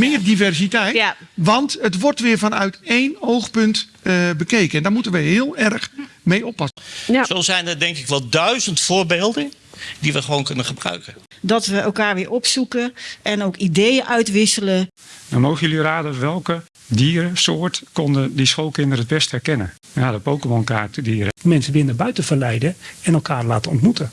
meer diversiteit. Ja. Want het wordt weer vanuit één oogpunt eh, bekeken. En daar moeten we heel erg mee oppassen. Ja. Zo zijn er denk ik wel duizend voorbeelden die we gewoon kunnen gebruiken. Dat we elkaar weer opzoeken en ook ideeën uitwisselen. Dan mogen jullie raden welke dierensoort konden die schoolkinderen het best herkennen. Ja, de Pokémon-kaartdieren. Mensen binnen buiten verleiden en elkaar laten ontmoeten.